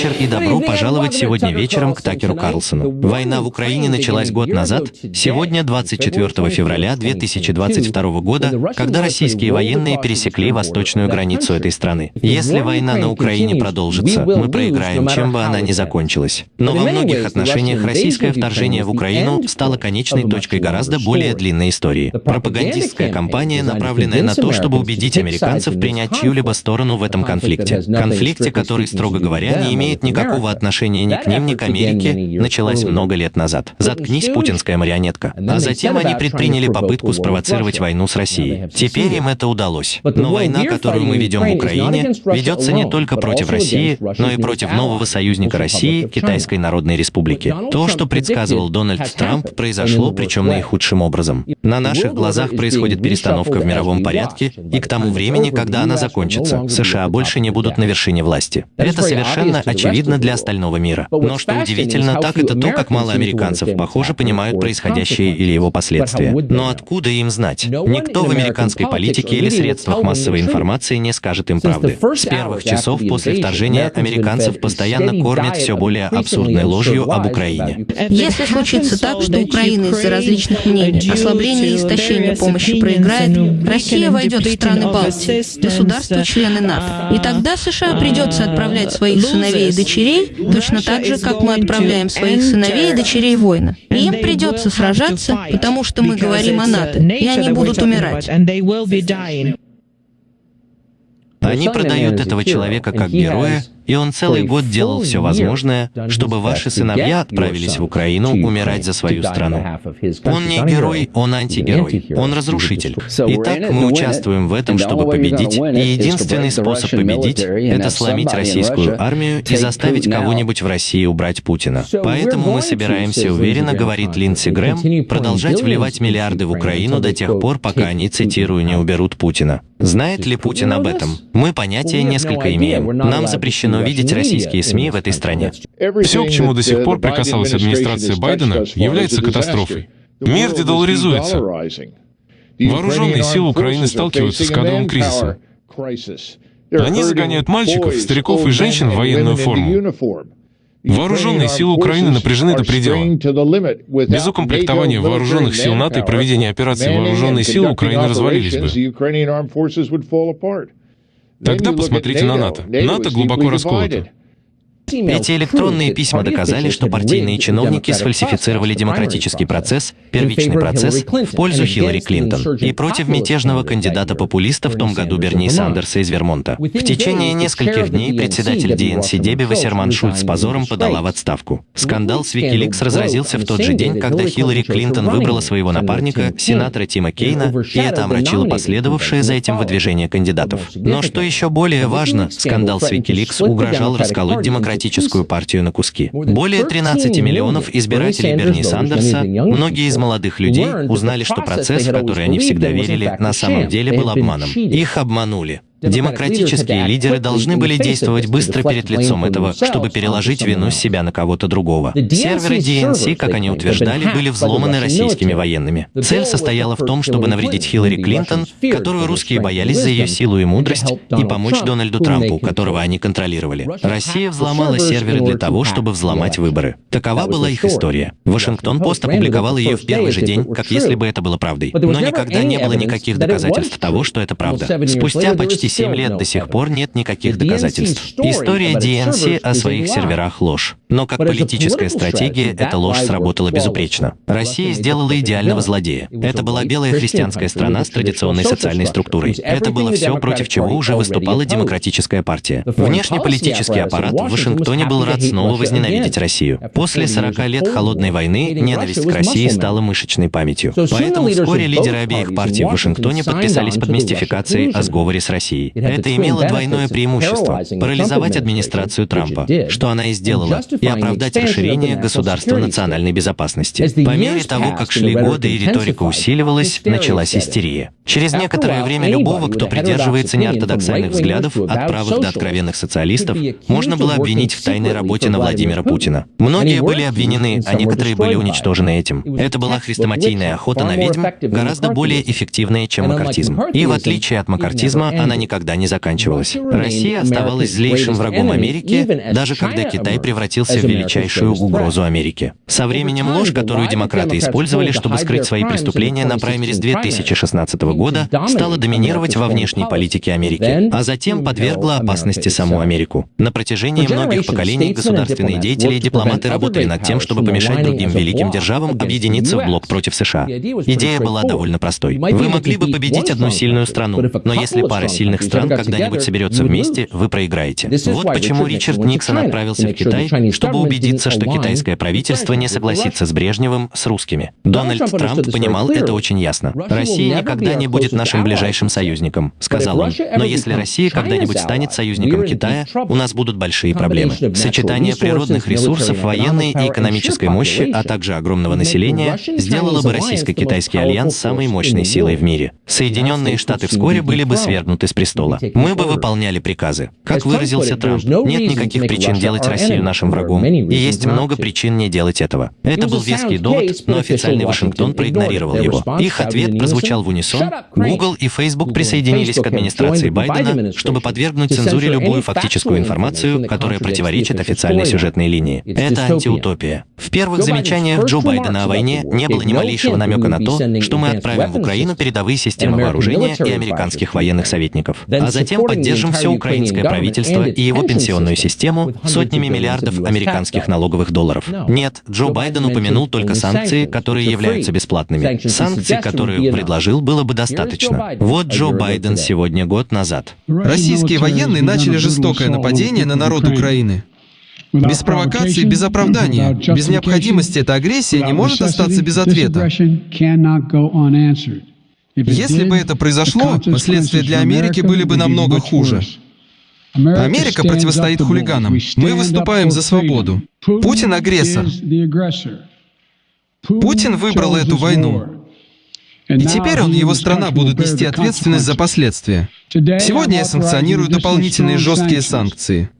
Вечер и добро пожаловать сегодня вечером к Такеру Карлсону. Война в Украине началась год назад, сегодня 24 февраля 2022 года, когда российские военные пересекли восточную границу этой страны. Если война на Украине продолжится, мы проиграем, чем бы она ни закончилась. Но во многих отношениях российское вторжение в Украину стало конечной точкой гораздо более длинной истории. Пропагандистская кампания, направленная на то, чтобы убедить американцев принять чью-либо сторону в этом конфликте. Конфликте, который, строго говоря, не имеет никакого отношения ни к ним, ни к Америке, началась много лет назад. Заткнись, путинская марионетка. А затем они предприняли попытку спровоцировать войну с Россией. Теперь им это удалось. Но война, которую мы ведем в Украине, ведется не только против России, но и против нового союзника России, Китайской Народной Республики. То, что предсказывал Дональд Трамп, произошло, причем наихудшим образом. На наших глазах происходит перестановка в мировом порядке, и к тому времени, когда она закончится, США больше не будут на вершине власти. Это совершенно очевидно для остального мира. Но что удивительно, так это то, как мало американцев, похоже, понимают происходящее или его последствия. Но откуда им знать? Никто в американской политике или средствах массовой информации не скажет им правды. С первых часов после вторжения американцев постоянно кормят все более абсурдной ложью об Украине. Если случится так, что Украина из-за различных мнений, ослабления и истощения помощи проиграет, Россия войдет в страны Балтии, государства-члены НАТО. И тогда США придется отправлять своих сыновей и дочерей точно так же, как мы отправляем своих сыновей и дочерей воина. И им придется сражаться, потому что мы говорим о НАТО, и они будут умирать. Они продают этого человека как героя, и он целый год делал все возможное, чтобы ваши сыновья отправились в Украину умирать за свою страну. Он не герой, он антигерой, он разрушитель. Итак, мы участвуем в этом, чтобы победить, и единственный способ победить — это сломить российскую армию и заставить кого-нибудь в России убрать Путина. Поэтому мы собираемся уверенно, говорит Линдси Грэм, продолжать вливать миллиарды в Украину до тех пор, пока они, цитирую, не уберут Путина. Знает ли Путин об этом? Мы понятия несколько имеем. Нам запрещено видеть российские СМИ в этой стране. Все, к чему до сих пор прикасалась администрация Байдена, является катастрофой. Мир дедоларизуется. Вооруженные силы Украины сталкиваются с кадровым кризисом. Они загоняют мальчиков, стариков и женщин в военную форму. Вооруженные силы Украины напряжены до предела. Без укомплектования вооруженных сил НАТО и проведения операции вооруженные силы Украины развалились бы. Тогда посмотрите на НАТО. НАТО глубоко расколото. Эти электронные письма доказали, что партийные чиновники сфальсифицировали демократический процесс, первичный процесс, в пользу Хиллари Клинтон и против мятежного кандидата-популиста в том году Берни Сандерса из Вермонта. В течение нескольких дней председатель ДНС Деби Вассерман Шульц с позором подала в отставку. Скандал с Викиликс разразился в тот же день, когда Хиллари Клинтон выбрала своего напарника, сенатора Тима Кейна, и это омрачило последовавшее за этим выдвижение кандидатов. Но что еще более важно, скандал с Викиликс угрожал расколоть демократический Демократическую партию на куски. Более 13 миллионов избирателей Берни Сандерса, многие из молодых людей узнали, что процесс, в который они всегда верили, на самом деле был обманом. Их обманули. Демократические лидеры должны были действовать быстро перед лицом этого, чтобы переложить вину с себя на кого-то другого. Серверы DNC, как они утверждали, были взломаны российскими военными. Цель состояла в том, чтобы навредить Хиллари Клинтон, которую русские боялись за ее силу и мудрость, и помочь Дональду Трампу, которого они контролировали. Россия взломала серверы для того, чтобы взломать выборы. Такова была их история. Вашингтон-Пост опубликовал ее в первый же день, как если бы это было правдой. Но никогда не было никаких доказательств того, что это правда. Спустя почти 7 лет до сих пор нет никаких доказательств. История DNC о своих серверах — ложь. Но как политическая стратегия, эта ложь сработала безупречно. Россия сделала идеального злодея. Это была белая христианская страна с традиционной социальной структурой. Это было все, против чего уже выступала демократическая партия. Внешнеполитический аппарат в Вашингтоне был рад снова возненавидеть Россию. После 40 лет холодной войны ненависть к России стала мышечной памятью. Поэтому вскоре лидеры обеих партий в Вашингтоне подписались под мистификацией о сговоре с Россией. Это имело двойное преимущество — парализовать администрацию Трампа, что она и сделала, и оправдать расширение государства национальной безопасности. По мере того, как шли годы и риторика усиливалась, началась истерия. Через некоторое время любого, кто придерживается неортодоксальных взглядов, от правых до откровенных социалистов, можно было обвинить в тайной работе на Владимира Путина. Многие были обвинены, а некоторые были уничтожены этим. Это была хрестоматийная охота на ведьм, гораздо более эффективная, чем макартизм. И в отличие от макартизма, она никогда никогда не заканчивалась. Россия оставалась злейшим врагом Америки, даже когда Китай превратился в величайшую угрозу Америке. Со временем ложь, которую демократы использовали, чтобы скрыть свои преступления на праймере с 2016 года, стала доминировать во внешней политике Америки, а затем подвергла опасности саму Америку. На протяжении многих поколений государственные деятели и дипломаты работали над тем, чтобы помешать другим великим державам объединиться в блок против США. Идея была довольно простой. Вы могли бы победить одну сильную страну, но если пара сильных стран когда-нибудь соберется вместе, вы проиграете. Вот почему Ричард Никсон отправился в Китай, чтобы убедиться, что китайское правительство не согласится с Брежневым, с русскими. Дональд Трамп понимал это очень ясно. «Россия никогда не будет нашим ближайшим союзником», — сказал он. «Но если Россия когда-нибудь станет союзником Китая, у нас будут большие проблемы. Сочетание природных ресурсов, военной и экономической мощи, а также огромного населения сделало бы российско-китайский альянс самой мощной силой в мире. Соединенные Штаты вскоре были бы свергнуты с престола. Мы бы выполняли приказы. Как выразился Трамп, нет никаких причин делать Россию нашим врагом, и есть много причин не делать этого. Это был веский довод, но официальный Вашингтон проигнорировал его. Их ответ прозвучал в унисон. Google и Facebook присоединились к администрации Байдена, чтобы подвергнуть цензуре любую фактическую информацию, которая противоречит официальной сюжетной линии. Это антиутопия. В первых замечаниях Джо Байдена о войне не было ни малейшего намека на то, что мы отправим в Украину передовые системы вооружения и американских военных советников, а затем поддержим все украинское правительство и его пенсионную систему сотнями миллиардов американских налоговых долларов. Нет, Джо Байден упомянул только санкции, которые являются бесплатными. Санкций, которые предложил, было бы достаточно. Вот Джо Байден сегодня год назад. Российские военные начали жестокое нападение на народ Украины. Без провокации, без оправдания, без необходимости эта агрессия не может остаться без ответа. Если бы это произошло, последствия для Америки были бы намного хуже. Америка противостоит хулиганам. Мы выступаем за свободу. Путин — агрессор. Путин выбрал эту войну. И теперь он и его страна будут нести ответственность за последствия. Сегодня я санкционирую дополнительные жесткие санкции.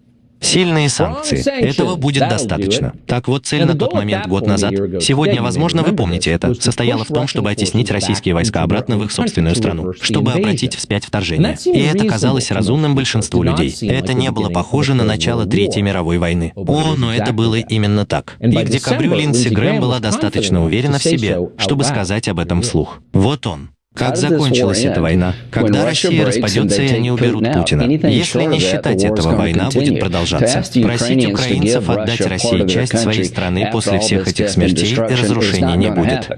Сильные санкции. Этого будет достаточно. Так вот, цель на тот момент, год назад, сегодня, возможно, вы помните это, состояла в том, чтобы оттеснить российские войска обратно в их собственную страну, чтобы обратить вспять вторжение. И это казалось разумным большинству людей. Это не было похоже на начало Третьей мировой войны. О, но это было именно так. И к декабрю Линдси Грэм была достаточно уверена в себе, чтобы сказать об этом вслух. Вот он, как закончилась эта война? Когда Россия распадется, и они уберут Путина. Если не считать этого, война будет продолжаться. Просить украинцев отдать России часть своей страны после всех этих смертей и разрушений не будет.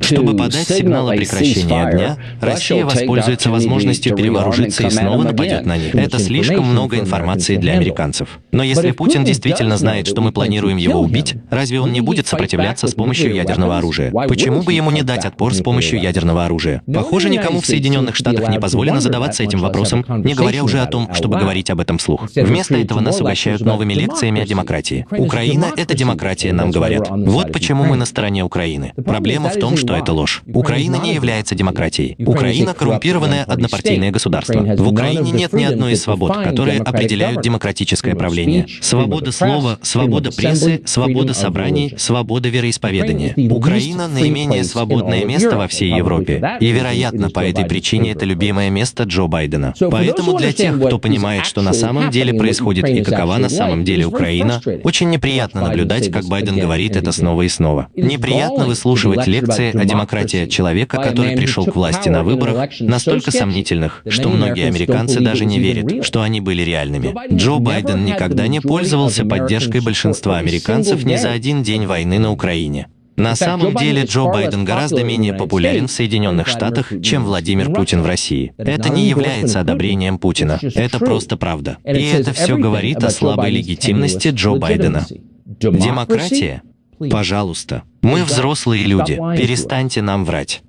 Чтобы подать сигнал о прекращении огня, Россия воспользуется возможностью перевооружиться и снова нападет на них. Это слишком много информации для американцев. Но если Путин действительно знает, что мы планируем его убить, разве он не будет сопротивляться с помощью ядерного оружия? Почему бы ему не дать отпор с помощью ядерного оружия? Похоже, никому в Соединенных Штатах не позволено задаваться этим вопросом, не говоря уже о том, чтобы говорить об этом вслух. Вместо этого нас угощают новыми лекциями о демократии. Украина — это демократия, нам говорят. Вот почему мы на стороне Украины. Проблема в том, что что это ложь. Украина не является демократией. Украина — коррумпированное однопартийное государство. В Украине нет ни одной из свобод, которые определяют демократическое правление. Свобода слова, свобода прессы, свобода собраний, свобода вероисповедания. Украина — наименее свободное место во всей Европе. И, вероятно, по этой причине это любимое место Джо Байдена. Поэтому для тех, кто понимает, что на самом деле происходит и какова на самом деле Украина, очень неприятно наблюдать, как Байден говорит это снова и снова. Неприятно выслушивать лекции а демократия человека, который пришел к власти на выборах, настолько сомнительных, что многие американцы даже не верят, что они были реальными. Джо Байден никогда не пользовался поддержкой большинства американцев ни за один день войны на Украине. На самом деле Джо Байден гораздо менее популярен в Соединенных Штатах, чем Владимир Путин в России. Это не является одобрением Путина. Это просто правда. И это все говорит о слабой легитимности Джо Байдена. Демократия Пожалуйста, мы взрослые люди, перестаньте нам врать.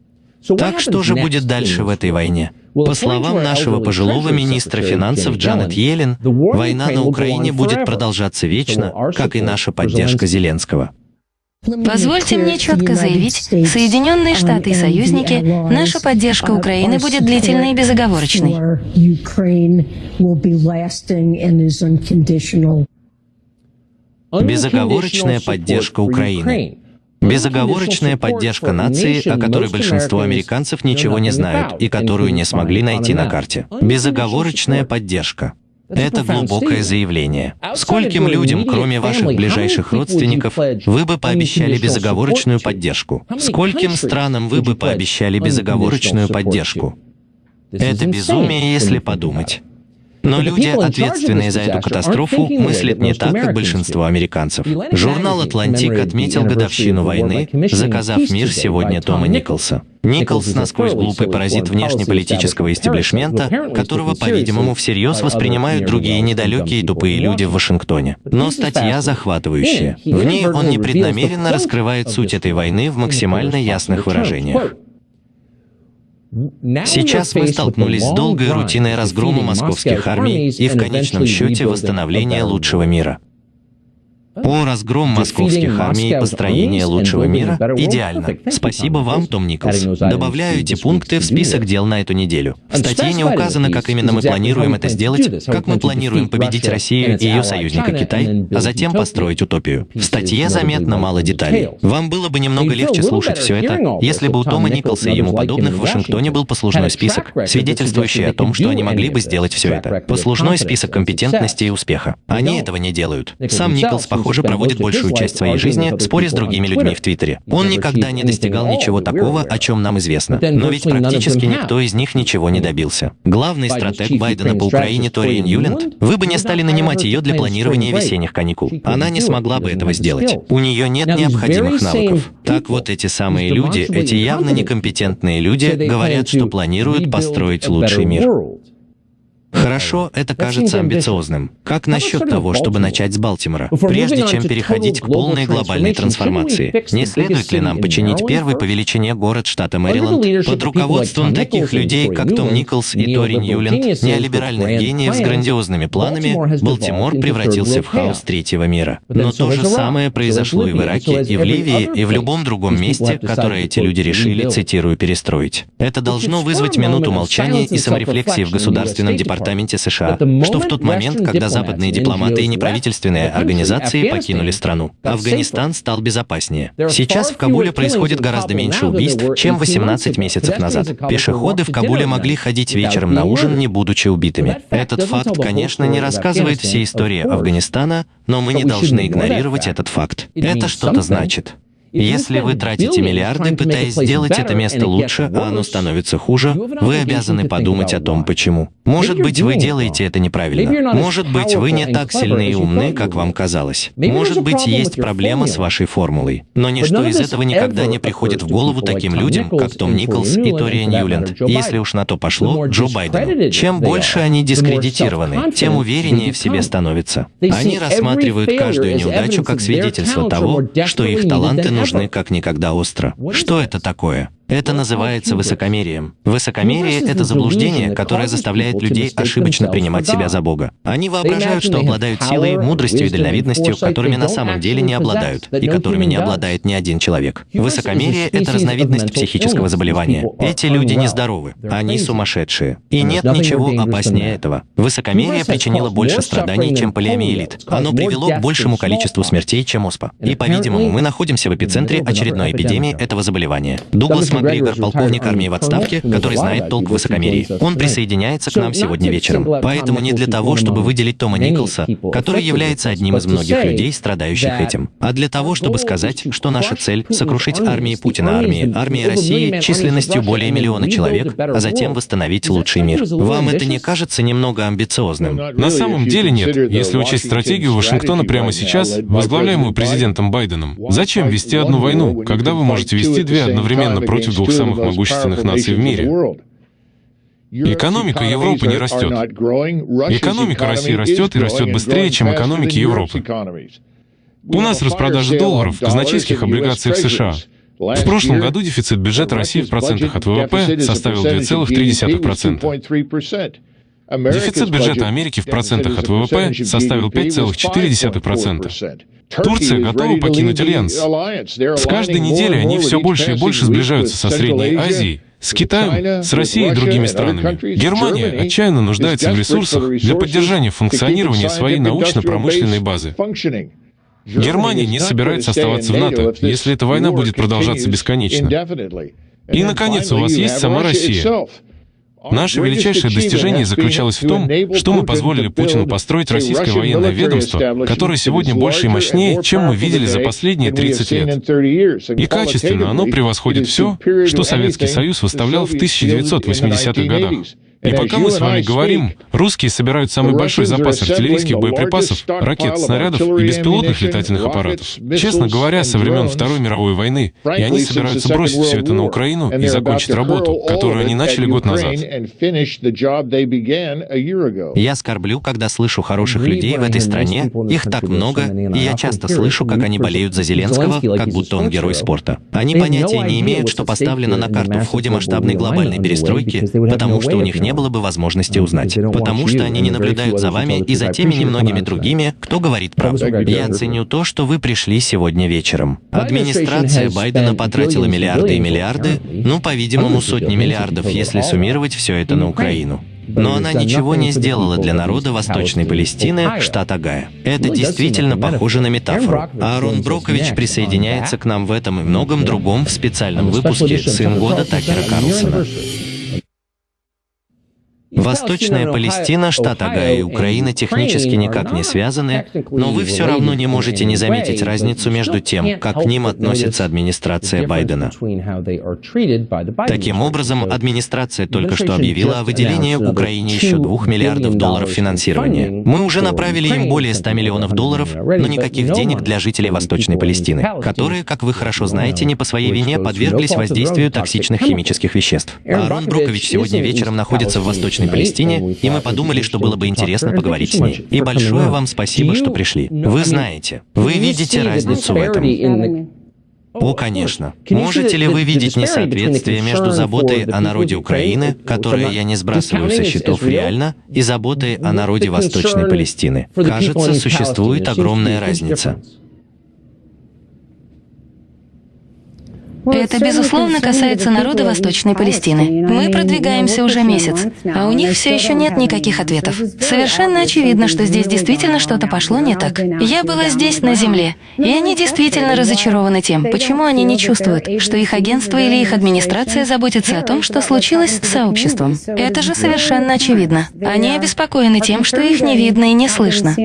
Так что же будет дальше в этой войне? По словам нашего пожилого министра финансов Джанет Йеллен, война на Украине будет продолжаться вечно, как и наша поддержка Зеленского. Позвольте мне четко заявить, Соединенные Штаты и союзники, наша поддержка Украины будет длительной и безоговорочной. Безоговорочная поддержка Украины. Безоговорочная поддержка нации, о которой большинство американцев ничего не знают и которую не смогли найти на карте. Безоговорочная поддержка. Это глубокое заявление. Скольким людям, кроме ваших ближайших родственников, вы бы пообещали безоговорочную поддержку? Скольким странам вы бы пообещали безоговорочную поддержку? Это безумие, если подумать. Но люди, ответственные за эту катастрофу, мыслят не так, как большинство американцев. Журнал «Атлантик» отметил годовщину войны, заказав мир сегодня Тома Николса. Николс насквозь глупый паразит внешнеполитического истеблишмента, которого, по-видимому, всерьез воспринимают другие недалекие и тупые люди в Вашингтоне. Но статья захватывающая. В ней он непреднамеренно раскрывает суть этой войны в максимально ясных выражениях. Сейчас мы столкнулись с долгой рутиной разгрома московских армий и в конечном счете восстановления лучшего мира. О, разгром московских армий и построение лучшего мира идеально. Спасибо вам, Том Николс. Добавляю эти пункты в список дел на эту неделю. В статье не указано, как именно мы планируем это сделать, как мы планируем победить Россию и ее союзника Китай, а затем построить утопию. В статье заметно мало деталей. Вам было бы немного легче слушать все это, если бы у Тома Николса и ему подобных в Вашингтоне был послужной список, свидетельствующий о том, что они могли бы сделать все это. Послужной список компетентности и успеха. Они этого не делают. Сам Николс, похоже, похоже, проводит большую часть своей жизни, споря с другими людьми в Твиттере. Он никогда не достигал ничего такого, о чем нам известно. Но ведь практически никто из них ничего не добился. Главный стратег Байдена по Украине Тори Ньюленд, вы бы не стали нанимать ее для планирования весенних каникул. Она не смогла бы этого сделать. У нее нет необходимых навыков. Так вот эти самые люди, эти явно некомпетентные люди, говорят, что планируют построить лучший мир. Хорошо, это кажется амбициозным. Как насчет того, чтобы начать с Балтимора, прежде чем переходить к полной глобальной трансформации? Не следует ли нам починить первый по величине город штата Мэриленд под руководством таких людей, как Том Николс и Тори Ньюленд, неолиберальных гениев с грандиозными планами, Балтимор превратился в хаос третьего мира. Но то же самое произошло и в Ираке, и в Ливии, и в любом другом месте, которое эти люди решили, цитирую, перестроить. Это должно вызвать минуту молчания. и саморефлексии в государственном департаменте Департаменте США, что в тот момент, когда западные дипломаты и неправительственные организации покинули страну, Афганистан стал безопаснее. Сейчас в Кабуле происходит гораздо меньше убийств, чем 18 месяцев назад. Пешеходы в Кабуле могли ходить вечером на ужин, не будучи убитыми. Этот факт, конечно, не рассказывает всей истории Афганистана, но мы не должны игнорировать этот факт. Это что-то значит. Если вы тратите миллиарды, пытаясь сделать это место лучше, а оно становится хуже, вы обязаны подумать о том, почему. Может быть, вы делаете это неправильно. Может быть, вы не так сильны и умны, как вам казалось. Может быть, есть проблема с вашей формулой. Но ничто из этого никогда не приходит в голову таким людям, как Том Николс и Тори Ньюленд. Если уж на то пошло, Джо Байдену. Чем больше они дискредитированы, тем увереннее в себе становятся. Они рассматривают каждую неудачу как свидетельство того, что их таланты нужны как никогда остро. Что это такое? Это называется высокомерием. Высокомерие — это заблуждение, которое заставляет людей ошибочно принимать себя за Бога. Они воображают, что обладают силой, мудростью и дальновидностью, которыми на самом деле не обладают, и которыми не обладает ни один человек. Высокомерие — это разновидность психического заболевания. Эти люди нездоровы, они сумасшедшие. И нет ничего опаснее этого. Высокомерие причинило больше страданий, чем полиомиелит. Оно привело к большему количеству смертей, чем оспа. И, по-видимому, мы находимся в эпицентре очередной эпидемии этого заболевания. Дуглас Макгригор, полковник армии в отставке, который знает толк в высокомерии. Он присоединяется к нам сегодня вечером. Поэтому не для того, чтобы выделить Тома Николса, который является одним из многих людей, страдающих этим, а для того, чтобы сказать, что наша цель — сокрушить армии Путина, армии, армии России численностью более миллиона человек, а затем восстановить лучший мир. Вам это не кажется немного амбициозным? На самом деле нет. Если учесть стратегию Вашингтона прямо сейчас, возглавляемую президентом Байденом, зачем вести одну войну, когда вы можете вести две одновременно против против двух самых могущественных наций в мире. Экономика Европы не растет. Экономика России растет и растет быстрее, чем экономики Европы. У нас распродажа долларов в казначейских облигациях США. В прошлом году дефицит бюджета России в процентах от ВВП составил 2,3%. Дефицит бюджета Америки в процентах от ВВП составил 5,4%. Турция готова покинуть Альянс. С каждой неделей они все больше и больше сближаются со Средней Азией, с Китаем, с Россией и другими странами. Германия отчаянно нуждается в ресурсах для поддержания функционирования своей научно-промышленной базы. Германия не собирается оставаться в НАТО, если эта война будет продолжаться бесконечно. И, наконец, у вас есть сама Россия. Наше величайшее достижение заключалось в том, что мы позволили Путину построить российское военное ведомство, которое сегодня больше и мощнее, чем мы видели за последние 30 лет. И качественно оно превосходит все, что Советский Союз выставлял в 1980-х годах. И пока мы с вами говорим, русские собирают самый большой запас артиллерийских боеприпасов, ракет, снарядов и беспилотных летательных аппаратов. Честно говоря, со времен Второй мировой войны, и они собираются бросить все это на Украину и закончить работу, которую они начали год назад. Я скорблю, когда слышу хороших людей в этой стране, их так много, и я часто слышу, как они болеют за Зеленского, как будто он герой спорта. Они понятия не имеют, что поставлено на карту в ходе масштабной глобальной перестройки, потому что у них нет не было бы возможности узнать, потому что они не наблюдают за вами и за теми немногими другими, кто говорит правду. Я ценю то, что вы пришли сегодня вечером. Администрация Байдена потратила миллиарды и миллиарды, ну, по-видимому, сотни миллиардов, если суммировать все это на Украину. Но она ничего не сделала для народа Восточной Палестины, штат Агая. Это действительно похоже на метафору. Аарон Брокович присоединяется к нам в этом и многом другом в специальном выпуске «Сын года» Такера Карлсона. Восточная Палестина, штат Агая и Украина технически никак не связаны, но вы все равно не можете не заметить разницу между тем, как к ним относится администрация Байдена. Таким образом, администрация только что объявила о выделении Украине еще 2 миллиардов долларов финансирования. Мы уже направили им более 100 миллионов долларов, но никаких денег для жителей Восточной Палестины, которые, как вы хорошо знаете, не по своей вине подверглись воздействию токсичных химических веществ. Аарон Брокович сегодня вечером находится в Восточной Восточной Палестине, и мы подумали, что было бы интересно поговорить с ней. И большое вам спасибо, что пришли. Вы знаете, вы видите разницу в этом. О, конечно. Можете ли вы видеть несоответствие между заботой о народе Украины, которое я не сбрасываю со счетов реально, и заботой о народе Восточной Палестины? Кажется, существует огромная разница. Это, безусловно, касается народа Восточной Палестины. Мы продвигаемся уже месяц, а у них все еще нет никаких ответов. Совершенно очевидно, что здесь действительно что-то пошло не так. Я была здесь, на земле, и они действительно разочарованы тем, почему они не чувствуют, что их агентство или их администрация заботится о том, что случилось с сообществом. Это же совершенно очевидно. Они обеспокоены тем, что их не видно и не слышно.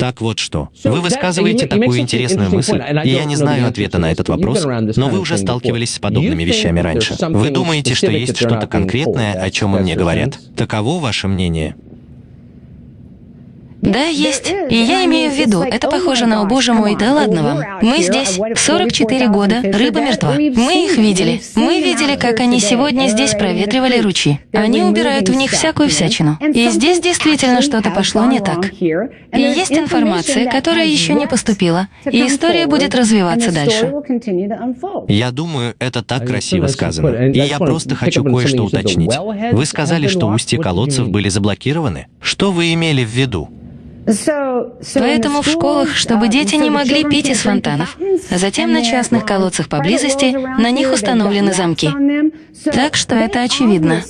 Так вот что. Вы высказываете такую интересную мысль, и я не знаю ответа на этот вопрос, но вы уже сталкивались с подобными вещами раньше. Вы думаете, что есть что-то конкретное, о чем мне говорят? Таково ваше мнение? Да, есть. И я имею в виду, это похоже на «О боже мой, да ладно вам». Мы здесь 44 года, рыба мертва. Мы их видели. Мы видели, как они сегодня здесь проветривали ручьи. Они убирают в них всякую всячину. И здесь действительно что-то пошло не так. И есть информация, которая еще не поступила. И история будет развиваться дальше. Я думаю, это так красиво сказано. И я просто хочу кое-что уточнить. Вы сказали, что устья колодцев были заблокированы. Что вы имели в виду? Поэтому в школах, чтобы дети не могли пить из фонтанов, а затем на частных колодцах поблизости на них установлены замки. Так что это очевидно.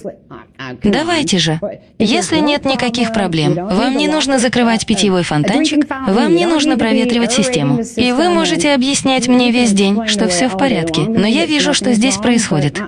Давайте же. Если нет никаких проблем, вам не нужно закрывать питьевой фонтанчик, вам не нужно проветривать систему. И вы можете объяснять мне весь день, что все в порядке, но я вижу, что здесь происходит.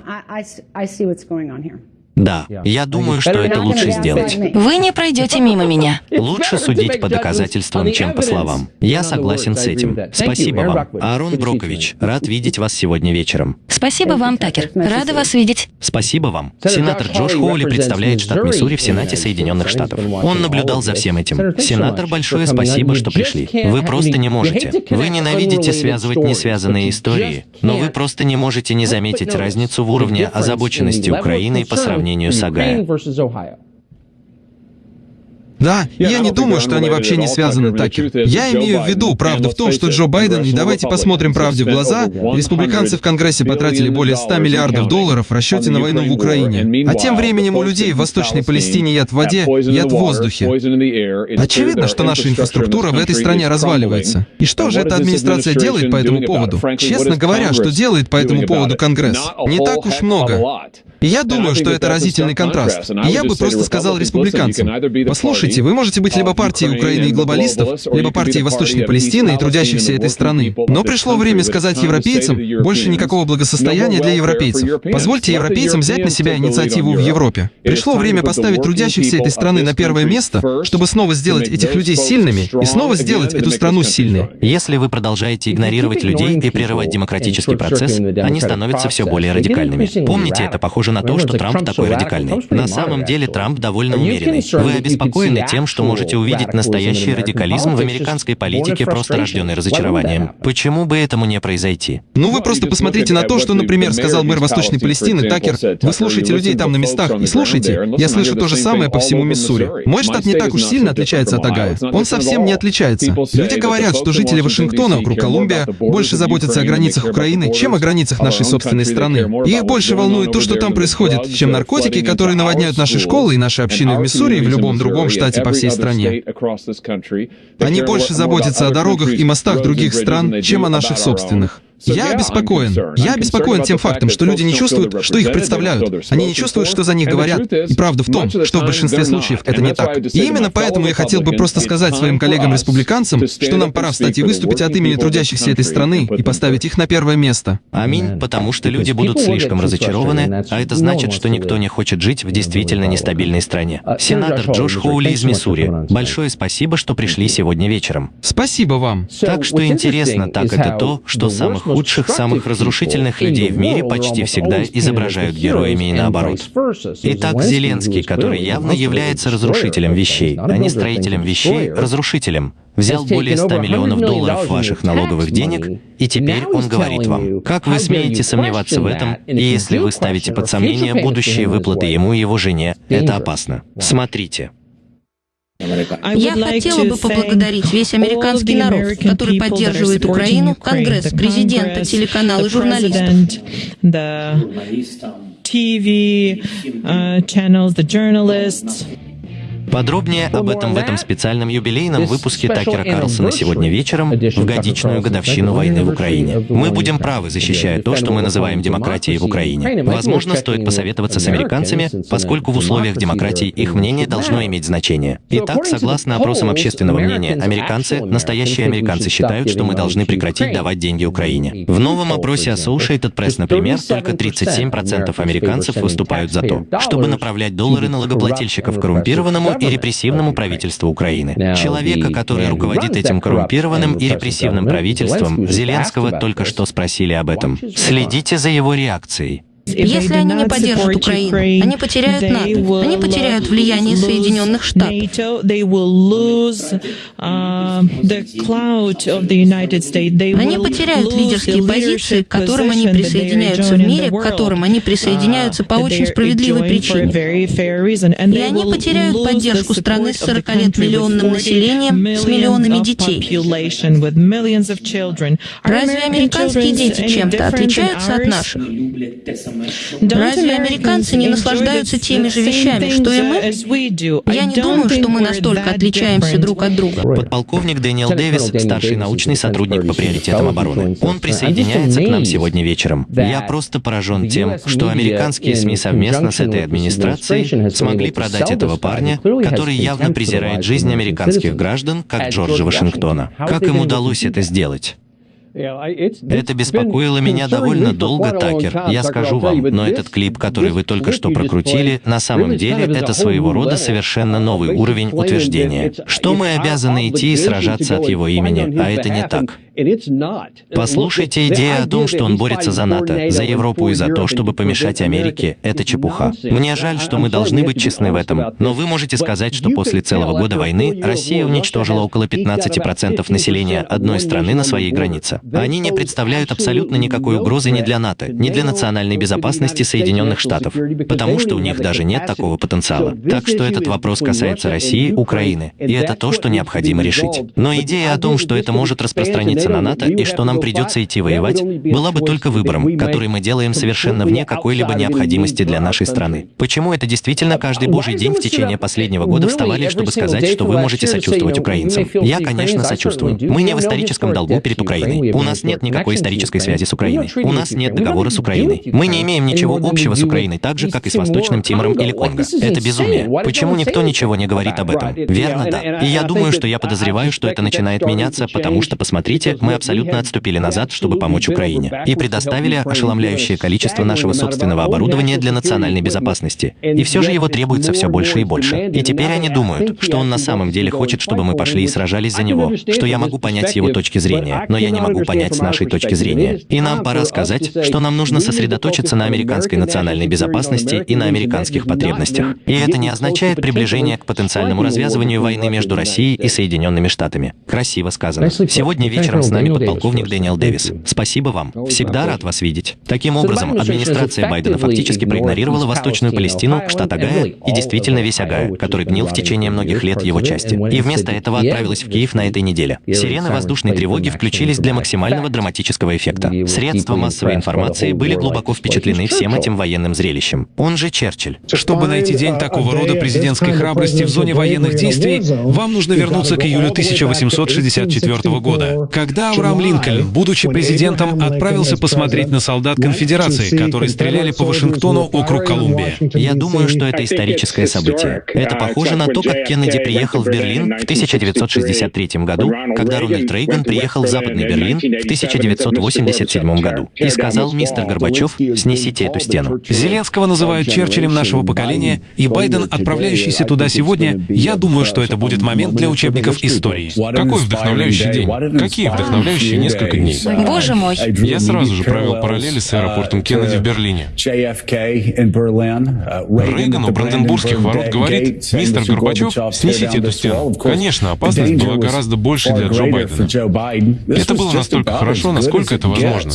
Да, я думаю, что это лучше сделать. Вы не пройдете мимо меня. Лучше судить по доказательствам, чем по словам. Я согласен с этим. Спасибо вам. Аарон Брокович, рад видеть вас сегодня вечером. Спасибо вам, Такер. Рада вас видеть. Спасибо вам. Сенатор Джош Хоули представляет штат Миссури в Сенате Соединенных Штатов. Он наблюдал за всем этим. Сенатор, большое спасибо, что пришли. Вы просто не можете. Вы ненавидите связывать несвязанные истории, но вы просто не можете не заметить разницу в уровне озабоченности Украины по сравнению сравнению с Огайо. Да, я не думаю, что они вообще не связаны, Такер. Я имею в виду, правда в том, что Джо Байден, и давайте посмотрим правде в глаза, республиканцы в Конгрессе потратили более 100 миллиардов долларов в расчете на войну в Украине. А тем временем у людей в Восточной Палестине яд в воде, яд в воздухе. Очевидно, что наша инфраструктура в этой стране разваливается. И что же эта администрация делает по этому поводу? Честно говоря, что делает по этому поводу Конгресс? Не так уж много. И я думаю, что это разительный контраст. И я бы просто сказал республиканцам, послушайте, Послушайте, вы можете быть либо партией Украины и глобалистов, либо партией Восточной Палестины и трудящихся этой страны. Но пришло время сказать европейцам, больше никакого благосостояния для европейцев. Позвольте европейцам взять на себя инициативу в Европе. Пришло время поставить трудящихся этой страны на первое место, чтобы снова сделать этих людей сильными и снова сделать эту страну сильной. Если вы продолжаете игнорировать людей и прерывать демократический процесс, они становятся все более радикальными. Помните, это похоже на то, что Трамп такой радикальный. На самом деле Трамп довольно умеренный. Вы обеспокоены тем, что можете увидеть настоящий радикализм в американской политике, просто рожденный разочарованием. Почему бы этому не произойти? Ну вы просто посмотрите на то, что, например, сказал мэр Восточной Палестины Такер. Вы слушаете людей там на местах и слушайте. Я слышу то же самое по всему Миссури. Мой штат не так уж сильно отличается от Агая. Он совсем не отличается. Люди говорят, что жители Вашингтона, округ Колумбия, больше заботятся о границах Украины, чем о границах нашей собственной страны. И их больше волнует то, что там происходит, чем наркотики, которые наводняют наши школы и наши общины в Миссури и в любом другом штате по всей стране. Они больше заботятся о дорогах и мостах других стран, чем о наших собственных. Я обеспокоен. Я обеспокоен тем фактом, что люди не чувствуют, что их представляют. Они не чувствуют, что за них говорят. И правда в том, что в большинстве случаев это не так. И именно поэтому я хотел бы просто сказать своим коллегам-республиканцам, что нам пора встать и выступить от имени трудящихся этой страны и поставить их на первое место. Аминь, потому что люди будут слишком разочарованы, а это значит, что никто не хочет жить в действительно нестабильной стране. Сенатор Джош Хоули из Миссури, большое спасибо, что пришли сегодня вечером. Спасибо вам. Так что интересно, так это то, что самых худших, самых разрушительных людей в мире почти всегда изображают героями и наоборот. Итак, Зеленский, который явно является разрушителем вещей, а не строителем вещей, разрушителем, взял более 100 миллионов долларов ваших налоговых денег, и теперь он говорит вам, как вы смеете сомневаться в этом, и если вы ставите под сомнение будущие выплаты ему и его жене, это опасно. Смотрите. Я хотела бы поблагодарить весь американский народ, который поддерживает Украину, Конгресс, президента, телеканалы, журналистов. TV uh, channels, the journalists. Подробнее об этом в этом специальном юбилейном выпуске Такера Карлсона сегодня вечером, в годичную годовщину войны в Украине. Мы будем правы, защищая то, что мы называем демократией в Украине. Возможно, стоит посоветоваться с американцами, поскольку в условиях демократии их мнение должно иметь значение. Итак, согласно опросам общественного мнения, американцы, настоящие американцы считают, что мы должны прекратить давать деньги Украине. В новом опросе Associated Press, например, только 37% американцев выступают за то, чтобы направлять доллары налогоплательщиков коррумпированному и репрессивному правительству Украины. Человека, который руководит этим коррумпированным и репрессивным правительством, Зеленского только что спросили об этом. Следите за его реакцией. Если они не поддержат Украину, они потеряют НАТО, они потеряют влияние Соединенных Штатов. Они потеряют лидерские позиции, к которым они присоединяются в мире, к которым они присоединяются по очень справедливой причине. И они потеряют поддержку страны с 40 лет миллионным населением, с миллионами детей. Разве американские дети чем-то отличаются от наших? Разве американцы не наслаждаются теми же вещами, что и мы? Я не думаю, что мы настолько отличаемся друг от друга. Подполковник Дэниел Дэвис, старший научный сотрудник по приоритетам обороны. Он присоединяется к нам сегодня вечером. Я просто поражен тем, что американские СМИ совместно с этой администрацией смогли продать этого парня, который явно презирает жизнь американских граждан, как Джорджа Вашингтона. Как им удалось это сделать? Это беспокоило меня довольно долго, Такер. Я скажу вам, но этот клип, который вы только что прокрутили, на самом деле это своего рода совершенно новый уровень утверждения, что мы обязаны идти и сражаться от его имени, а это не так. Послушайте, идея о том, что он борется за НАТО, за Европу и за то, чтобы помешать Америке, это чепуха. Мне жаль, что мы должны быть честны в этом, но вы можете сказать, что после целого года войны Россия уничтожила около 15% населения одной страны на своей границе. Они не представляют абсолютно никакой угрозы ни для НАТО, ни для национальной безопасности Соединенных Штатов, потому что у них даже нет такого потенциала. Так что этот вопрос касается России, Украины, и это то, что необходимо решить. Но идея о том, что это может распространиться ориентироваться на НАТО и что нам придется идти воевать, была бы только выбором, который мы делаем совершенно вне какой-либо необходимости для нашей страны. Почему это действительно каждый божий день в течение последнего года вставали, чтобы сказать, что вы можете сочувствовать украинцам? Я, конечно, сочувствую. Мы не в историческом долгу перед Украиной. У нас нет никакой исторической связи с Украиной. У нас нет договора с Украиной. Мы не имеем ничего общего с Украиной, так же, как и с Восточным Тимором или Конго. Это безумие. Почему никто ничего не говорит об этом? Верно, да. И я думаю, что я подозреваю, что это начинает меняться, потому что, посмотрите, мы абсолютно отступили назад, чтобы помочь Украине, и предоставили ошеломляющее количество нашего собственного оборудования для национальной безопасности. И все же его требуется все больше и больше. И теперь они думают, что он на самом деле хочет, чтобы мы пошли и сражались за него, что я могу понять его точки зрения, но я не могу понять нашей точки зрения. И нам пора сказать, что нам нужно сосредоточиться на американской национальной безопасности и на американских потребностях. И это не означает приближение к потенциальному развязыванию войны между Россией и Соединенными Штатами. Красиво сказано. Сегодня вечером с нами подполковник Дэниел Дэвис. Спасибо вам. Всегда рад вас видеть. Таким образом, администрация Байдена фактически проигнорировала Восточную Палестину, штат Агая и действительно весь Агая, который гнил в течение многих лет его части. И вместо этого отправилась в Киев на этой неделе. Сирены воздушной тревоги включились для максимального драматического эффекта. Средства массовой информации были глубоко впечатлены всем этим военным зрелищем. Он же Черчилль. Чтобы найти день такого рода президентской храбрости в зоне военных действий, вам нужно вернуться к июлю 1864 года, когда Авраам Линкольн, будучи президентом, отправился посмотреть на солдат конфедерации, которые стреляли по Вашингтону, округ Колумбия. Я думаю, что это историческое событие. Это похоже на то, как Кеннеди приехал в Берлин в 1963 году, когда Рональд Рейган приехал в Западный Берлин в 1987 году и сказал, мистер Горбачев, снесите эту стену. Зеленского называют Черчиллем нашего поколения, и Байден, отправляющийся туда сегодня, я думаю, что это будет момент для учебников истории. Какой вдохновляющий день? Какие вдохновляющие несколько дней? Боже мой. Я сразу же провел параллели с аэропортом Кеннеди в Берлине. Рейган у Бранденбургских ворот говорит, мистер Горбачев, снесите эту стену. Конечно, опасность была гораздо больше для Джо Байдена. Это было настолько хорошо, насколько это возможно.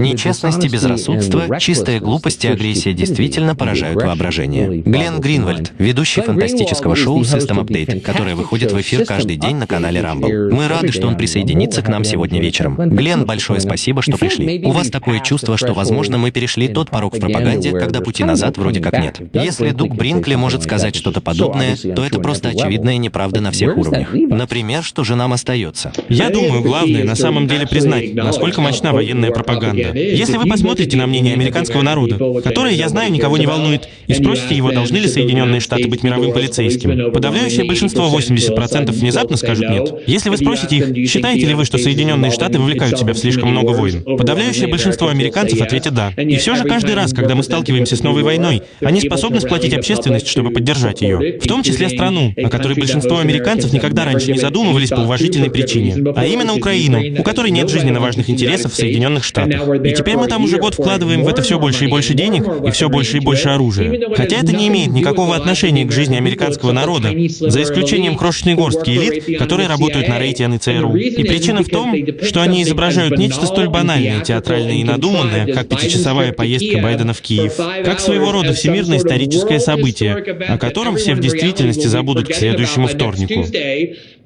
Нечестность и безрассудство, чистая глупость и агрессия действительно поражают воображение. Глен Гринвальд, ведущий фантастического шоу System Update, которое выходит в эфир каждый день на канале Rumble. Мы рады, что он присоединится к нам сегодня вечером. Глен, большое спасибо, что пришли. У вас такое чувство, что, возможно, мы перешли тот порог в пропаганде, когда пути назад вроде как нет. Если Дуг Бринкли может сказать что-то подобное, то это просто очевидная неправда на всех уровнях. Например, что же нам остается? Я думаю, главное на самом деле признать, насколько мощна военная пропаганда. Если вы посмотрите на мнение американского народа, которое, я знаю, никого не волнует, и спросите его, должны ли Соединенные Штаты быть мировым полицейским, подавляющее большинство, 80%, внезапно скажут нет. Если вы спросите их, считаете ли вы, что Соединенные Штаты вовлекают себя в слишком много войн, подавляющее большинство американцев ответит да. И все же каждый раз, когда мы сталкиваемся с новой войной, они способны сплотить общественность, чтобы поддержать ее. В том числе страну, о которой большинство американцев никогда раньше не задумывались по уважительной причине, а именно Украину, у которой нет жизненно важных интересов в Соединенных Штатах. И теперь мы там уже год вкладываем в это все больше и больше денег и все больше и больше оружия. Хотя это не имеет никакого отношения к жизни американского народа, за исключением крошечной горстки элит, которые работают на рейте ЦРУ. И причина в том, что они изображают нечто столь банальное, театральное и надуманное, как пятичасовая поездка Байдена в Киев, как своего рода всемирное историческое событие, о котором все в действительности забудут к следующему вторнику.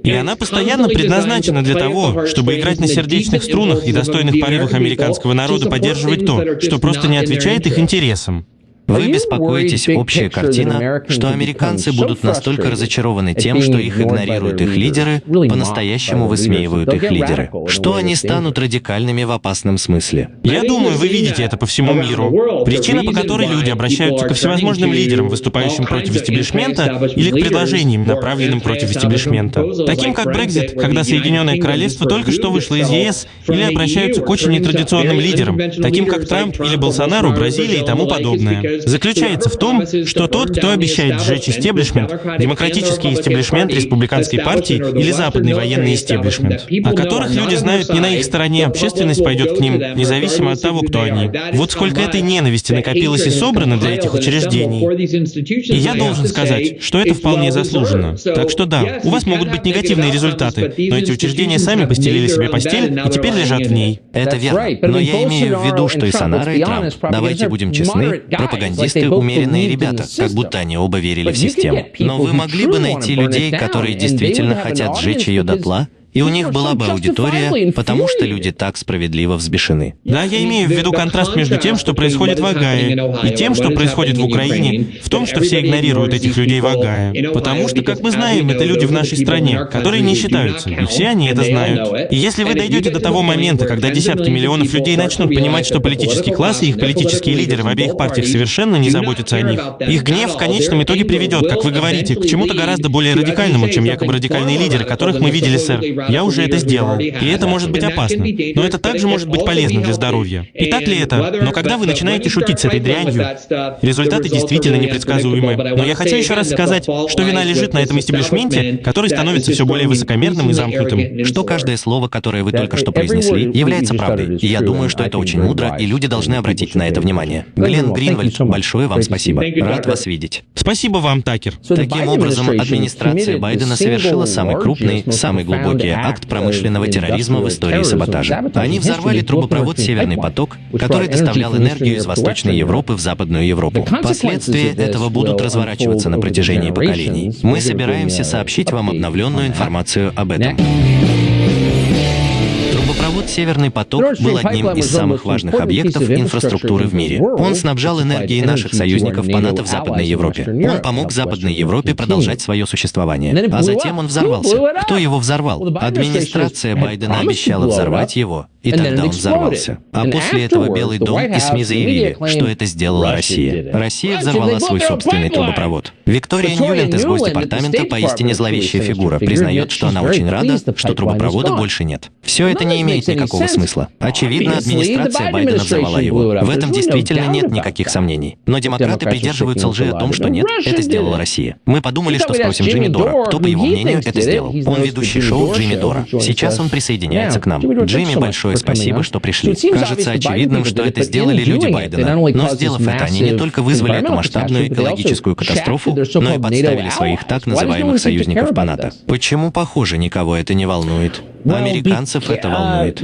И она постоянно предназначена для того, чтобы играть на сердечных струнах и достойных порывах американского народа поддерживать то, что просто не отвечает их интересам. Вы беспокоитесь, общая картина, что американцы будут настолько разочарованы тем, что их игнорируют их лидеры, по-настоящему высмеивают их лидеры, что они станут радикальными в опасном смысле. Я думаю, вы видите это по всему миру. Причина, по которой люди обращаются ко всевозможным лидерам, выступающим против истеблишмента, или к предложениям, направленным против истеблишмента, таким как Брекзит, когда Соединенное Королевство только что вышло из ЕС, или обращаются к очень нетрадиционным лидерам, таким как Трамп или Болсонару, Бразилия и тому подобное заключается в том, что тот, кто обещает сжечь истеблишмент, демократический истеблишмент республиканской партии или западный военный истеблишмент, о которых люди знают не на их стороне, общественность пойдет к ним, независимо от того, кто они. Вот сколько этой ненависти накопилось и собрано для этих учреждений. И я должен сказать, что это вполне заслуженно. Так что да, у вас могут быть негативные результаты, но эти учреждения сами постелили себе постель и теперь лежат в ней. Это верно. Но я имею в виду, что и Санара, и Трамп, давайте будем честны, пропагандисты умеренные ребята, как будто они оба верили в систему. Но вы могли бы найти людей, которые действительно хотят сжечь ее дотла, и у них была бы аудитория, потому что люди так справедливо взбешены. Да, я имею в виду контраст между тем, что происходит в Агае, и тем, что происходит в Украине, в том, что все игнорируют этих людей в Агае. Потому что, как мы знаем, это люди в нашей стране, которые не считаются, и все они это знают. И если вы дойдете до того момента, когда десятки миллионов людей начнут понимать, что политический класс и их политические лидеры в обеих партиях совершенно не заботятся о них, их гнев в конечном итоге приведет, как вы говорите, к чему-то гораздо более радикальному, чем якобы радикальные лидеры, которых мы видели, сэр. Я уже это сделал. И это может быть опасно. Но это также может быть полезно для здоровья. И так ли это? Но когда вы начинаете шутить с этой дрянью, результаты действительно непредсказуемы. Но я хочу еще раз сказать, что вина лежит на этом истеблишменте, который становится все более высокомерным и замкнутым. Что каждое слово, которое вы только что произнесли, является правдой. И я думаю, что это очень мудро, и люди должны обратить на это внимание. Глен Гринвальд, большое вам спасибо. Рад вас видеть. Спасибо вам, Такер. Таким образом, администрация Байдена совершила самый крупный, самый глубокий акт промышленного терроризма в истории саботажа. Они взорвали трубопровод «Северный поток», который доставлял энергию из Восточной Европы в Западную Европу. Последствия этого будут разворачиваться на протяжении поколений. Мы собираемся сообщить вам обновленную информацию об этом. Трубопровод «Северный поток» был одним из самых важных объектов инфраструктуры в мире. Он снабжал энергией наших союзников по НАТО в Западной Европе. Он помог Западной Европе продолжать свое существование. А затем он взорвался. Кто его взорвал? Администрация Байдена обещала взорвать его, и тогда он взорвался. А после этого Белый дом и СМИ заявили, что это сделала Россия. Россия взорвала свой собственный трубопровод. Виктория Ньюленд из Госдепартамента, поистине зловещая фигура, признает, что она очень рада, что трубопровода больше нет. Все это не имеет никакого смысла. Очевидно, администрация Байдена взорвала его. В этом действительно нет никаких сомнений. Но демократы придерживаются лжи о том, что нет, это сделала Россия. Мы подумали, что спросим Джимми Дора, кто, по его мнению, это сделал. Он ведущий шоу Джимми Дора. Сейчас он присоединяется к нам. Джимми, большое спасибо, что пришли. Кажется очевидным, что это сделали люди Байдена. Но сделав это, они не только вызвали эту масштабную экологическую катастрофу, но и подставили своих так называемых союзников по НАТО. Почему, похоже, никого это не волнует? Американцев это волнует.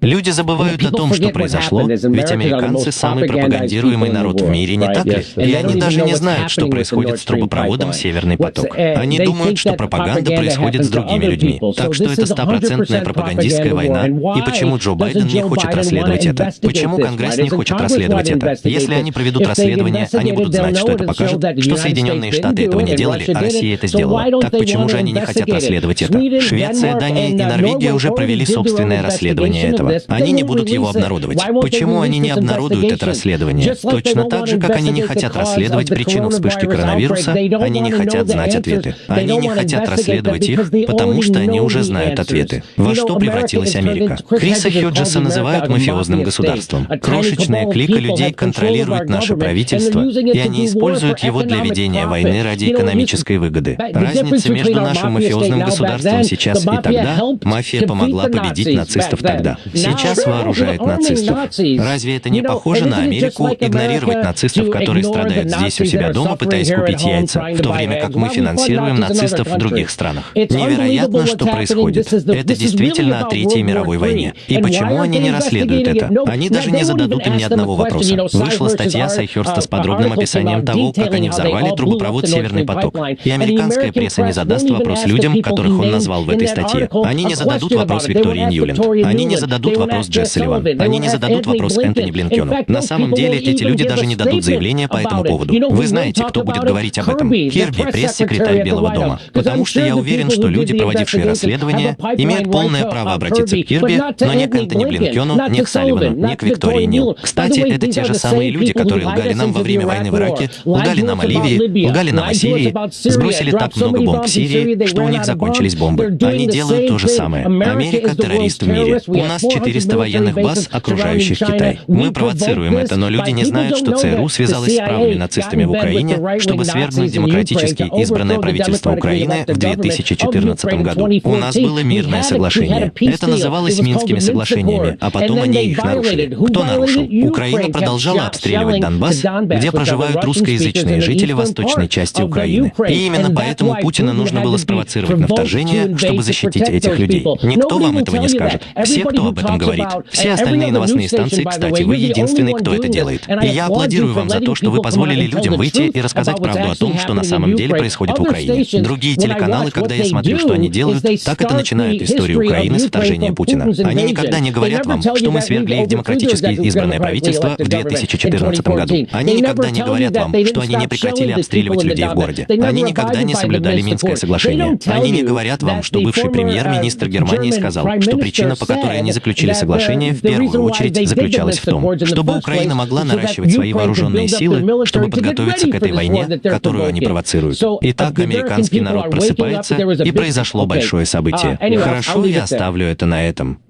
Люди забывают о том, что произошло, ведь американцы — самый пропагандируемый народ в мире, не так ли? И они даже не знают, что происходит с трубопроводом «Северный поток». Они думают, что пропаганда происходит с другими людьми. Так что это стопроцентная пропагандистская война. И почему Джо Байден не хочет расследовать это? Почему Конгресс не хочет расследовать это? Если они проведут расследование, они будут знать, что это покажет, что Соединенные Штаты этого не делали, а Россия это сделала. Так почему же они не хотят расследовать это? Швеция, Дания и Норвегия уже провели собственное расследование этого этого. Они не будут его обнародовать. Почему они не обнародуют это расследование? Точно так же, как они не хотят расследовать причину вспышки коронавируса, они не хотят знать ответы. Они не хотят расследовать их, потому что они уже знают ответы. Во что превратилась Америка? Криса Хьюджеса называют мафиозным государством. Крошечная клика людей контролирует наше правительство, и они используют его для ведения войны ради экономической выгоды. Разница между нашим мафиозным государством сейчас и тогда, мафия помогла победить нацистов тогда сейчас вооружает нацистов. Разве это не похоже на Америку игнорировать нацистов, которые страдают здесь у себя дома, пытаясь купить яйца, в то время как мы финансируем нацистов в других странах? Невероятно, что происходит. Это действительно о Третьей мировой войне. И почему они не расследуют это? Они даже не зададут им ни одного вопроса. Вышла статья Сая Херша с подробным описанием того, как они взорвали трубопровод «Северный поток». И американская пресса не задаст вопрос людям, которых он назвал в этой статье. Они не зададут вопрос Виктории Ньюленд. Они не зададут зададут вопрос Джесс Салливан. Они не зададут вопрос Энтони Блинкену. На самом деле, эти люди даже не дадут заявления по этому поводу. Вы знаете, кто будет говорить об этом? Кирби, пресс-секретарь Белого дома. Потому что я уверен, что люди, проводившие расследование, имеют полное право обратиться к Кирби, но не к Энтони Блинкену, не к Салливану, не к Виктории Нил. Кстати, это те же самые люди, которые лгали нам во время войны в Ираке, лгали нам о Ливии, лгали нам о Сирии, сбросили так много бомб в Сирии, что у них закончились бомбы. Они делают то же самое. Америка — террорист в мире. У нас 400 военных баз, окружающих Китай. Мы провоцируем это, но люди не знают, что ЦРУ связалась с правыми нацистами в Украине, чтобы свергнуть демократически избранное правительство Украины в 2014 году. У нас было мирное соглашение. Это называлось Минскими соглашениями, а потом они их нарушили. Кто нарушил? Украина продолжала обстреливать Донбасс, где проживают русскоязычные жители восточной части Украины. И именно поэтому Путина нужно было спровоцировать на вторжение, чтобы защитить этих людей. Никто вам этого не скажет. Все, кто об этом этом говорит. Все остальные новостные станции, кстати, вы единственный, кто это делает. И я аплодирую вам за то, что вы позволили людям выйти и рассказать правду о том, что на самом деле происходит в Украине. Другие телеканалы, когда я смотрю, что они делают, так это начинают историю Украины с вторжения Путина. Они никогда не говорят вам, что мы свергли их демократически избранное правительство в 2014 году. Они никогда не говорят вам, что они не прекратили обстреливать людей в городе. Они никогда не соблюдали Минское соглашение. Они не говорят вам, что бывший премьер-министр Германии сказал, что причина, по которой они заключили соглашение, в первую очередь заключалась в том, чтобы Украина могла наращивать свои вооруженные силы, чтобы подготовиться к этой войне, которую они провоцируют. Итак, американский народ просыпается, и произошло большое событие. Хорошо, я оставлю это на этом.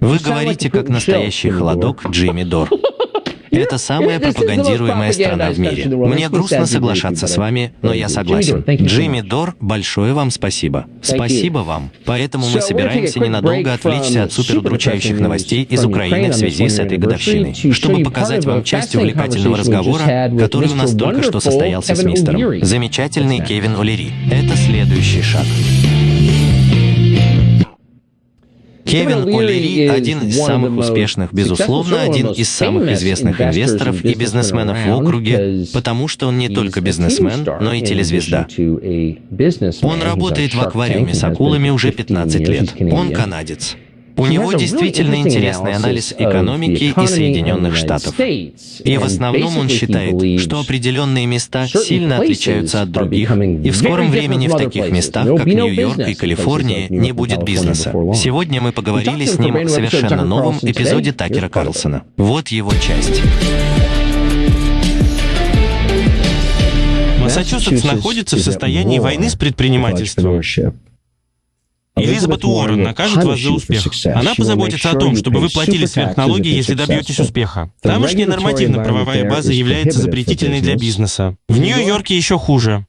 Вы говорите, как настоящий холодок Джимми Дор. Это самая пропагандируемая страна в мире. Мне грустно соглашаться с вами, но я согласен. Джимми Дор, большое вам спасибо. Спасибо вам. Поэтому мы собираемся ненадолго отвлечься от суперудручающих новостей из Украины в связи с этой годовщиной, чтобы показать вам часть увлекательного разговора, который у нас только что состоялся с мистером. Замечательный Кевин Олери. Это следующий шаг. Кевин О'Лири – один из самых успешных, безусловно, один из самых известных инвесторов и бизнесменов в округе, потому что он не только бизнесмен, но и телезвезда. Он работает в аквариуме с акулами уже 15 лет. Он канадец. У него действительно интересный анализ экономики и Соединенных Штатов. И в основном он считает, что определенные места сильно отличаются от других, и в скором времени в таких местах, как Нью-Йорк и Калифорния, не будет бизнеса. Сегодня мы поговорили с ним о совершенно новом эпизоде Такера Карлсона. Вот его часть. Массачусетс находится в состоянии войны с предпринимательством. Элизабет Уоррен накажет вас за успех. Она позаботится о том, чтобы вы платили сверхналоги, если добьетесь успеха. Тамошняя нормативно-правовая база является запретительной для бизнеса. В Нью-Йорке еще хуже.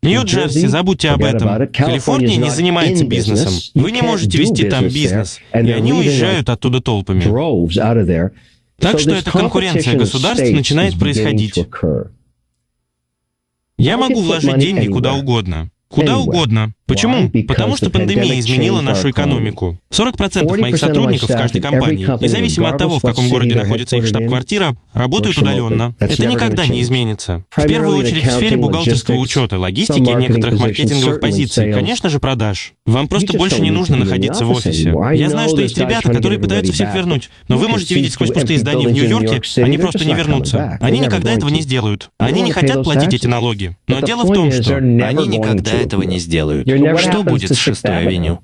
Нью-Джерси, забудьте об этом. Калифорния не занимается бизнесом. Вы не можете вести там бизнес. И они уезжают оттуда толпами. Так что эта конкуренция государств начинает происходить. Я могу вложить деньги куда угодно. Куда угодно. Почему? Потому что пандемия изменила нашу экономику. 40% моих сотрудников в каждой компании, независимо от того, в каком городе находится их штаб-квартира, работают удаленно. Это никогда не изменится. В первую очередь в сфере бухгалтерского учета, логистики и некоторых маркетинговых позиций, конечно же, продаж. Вам просто больше не нужно находиться в офисе. Я знаю, что есть ребята, которые пытаются всех вернуть, но вы можете видеть сквозь пустые здания в Нью-Йорке, они просто не вернутся. Они никогда этого не сделают. Они не хотят платить эти налоги. Но дело в том, что они никогда этого не сделают. Что будет с шестой авеню?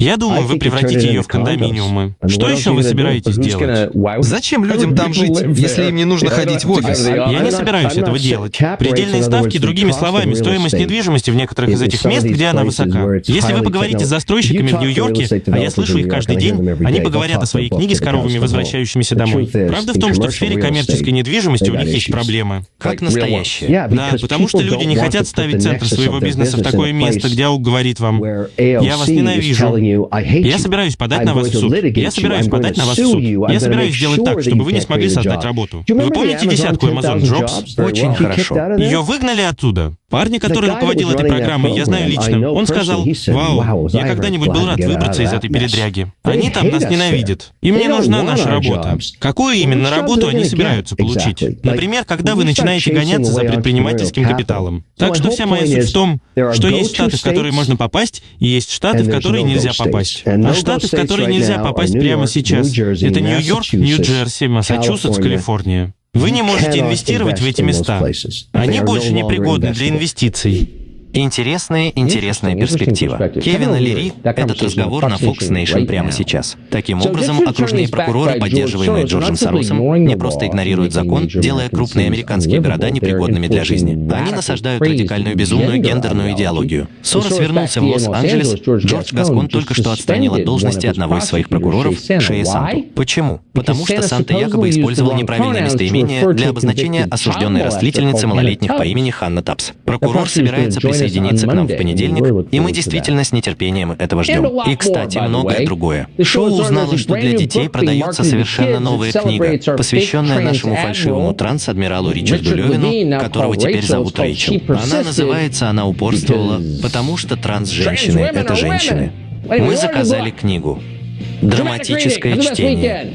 Я думаю, вы превратите ее в кондоминиумы. Что еще вы собираетесь делать? Зачем людям там жить, если им не нужно ходить в офис? Я не собираюсь этого делать. Предельные ставки, другими словами, стоимость недвижимости в некоторых из этих мест, где она высока. Если вы поговорите с застройщиками в Нью-Йорке, а я слышу их каждый день, они поговорят о своей книге с коровами, возвращающимися домой. Правда в том, что в сфере коммерческой недвижимости у них есть проблемы. Как настоящие. Да, потому что люди не хотят ставить центр своего бизнеса в такое место, где АУК говорит вам, я вас ненавижу. Я собираюсь подать на вас в суд. Я собираюсь подать на вас в суд. Я собираюсь сделать так, чтобы вы не смогли создать работу. Вы помните десятку Amazon Jobs? Очень хорошо. Ее выгнали оттуда. Парня, который руководил этой программой, я знаю лично. Он сказал, «Вау, я когда-нибудь был рад выбраться из этой передряги. Они там нас ненавидят. Им не нужна наша работа». Какую именно работу они собираются получить? Например, когда вы начинаете гоняться за предпринимательским капиталом. Так что вся моя суть в том, что есть штаты, в которые можно попасть, и есть штаты, в которые нельзя попасть. А штаты, в которые нельзя попасть прямо сейчас, это Нью-Йорк, Нью-Джерси, Массачусетс, Калифорния. Вы не можете инвестировать в эти места. Они больше не пригодны для инвестиций. Интересная, интересная перспектива. Кевин Лири — этот разговор на Fox Nation прямо сейчас. Таким образом, окружные прокуроры, поддерживаемые Джорджем Соросом, не просто игнорируют закон, делая крупные американские города непригодными для жизни. Они насаждают радикальную безумную гендерную идеологию. Сорос вернулся в Лос-Анджелес, Джордж Гаскон только что отстранил от должности одного из своих прокуроров, Шея Санту. Почему? Потому что Санта якобы использовал неправильное местоимение для обозначения осужденной растлительницы малолетних по имени Ханна Тапс. Прокурор собирается присоединиться к нам в понедельник, и мы действительно с нетерпением этого ждем. И, кстати, многое другое. Шоу узнало, что для детей продается совершенно новая книга, посвященная нашему фальшивому транс-адмиралу Ричарду Левину, которого теперь зовут Рэйчел. Она называется «Она упорствовала», потому что транс-женщины — это женщины. Мы заказали книгу. Драматическое чтение.